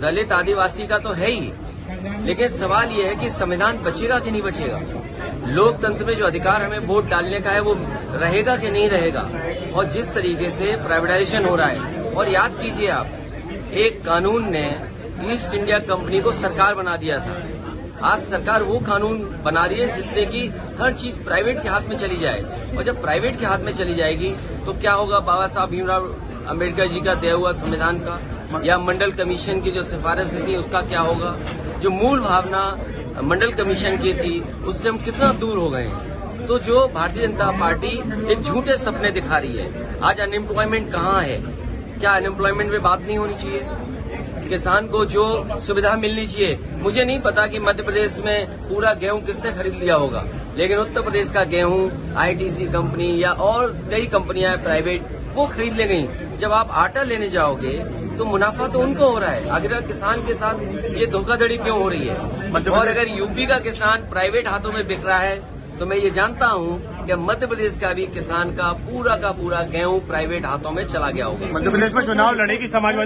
दलित आदिवासी का तो है ही। लेकिन सवाल यह है कि संविधान बचेगा कि नहीं बचेगा? लोकतंत्र में जो अधिकार हमें वोट डालने का है, वो रहेगा कि नहीं रहेगा? और जिस तरीके से प्राइवेटाइजेशन हो रहा है, और याद कीजिए आप, एक कानून ने ईस्ट इंडिया कंपनी को सरकार बना दिया था। आज सरकार वो कानून बना रही है जिससे कि हर चीज़ प्राइवेट के हाथ में चली जाए। और जब प्राइवेट के हाथ में चली जाएगी तो क्या होगा बाबा साहब भीमराव अंबेडकर जी का दिया हुआ संविधान का या मंडल कमीशन की जो सिफारिश थी उसका क्या होगा? जो मूल भावना मंडल कमीशन की थी, उससे हम कितना दूर हो गए तो जो भारतीय जनता पार्टी एक झूठे सपने दिखा रही है। आज अनएम्प्लॉयमेंट कहाँ है? क्या अनएम्प्लॉयमेंट में बात नहीं होनी चाहिए? किसान को जो सुविधा मिलनी चाहिए। मुझे नहीं पता कि मध्य प्रदेश में पूरा गेहूँ किसने खरीद लिया होगा लेकिन उत्तर प्रदेश का गेहूँ आईटीसी कंपनी या और कई कंपनियाँ प्राइवेट वो खरीद ले गई। जब आप आटा लेने जाओगे तो मुनाफा तो उनको हो रहा है। अगर किसान के साथ ये धोखाधड़ी क्यों हो रही है? और अगर यूपी का किसान प्राइवेट हाथों में बिक रहा है तो मैं ये जानता हूँ कि मध्य प्रदेश का भी किसान का पूरा का पूरा गेहूँ प्राइवेट हाथों में चला गया होगा। मध्य प्रदेश में चुनाव लड़ेगी समाजवादी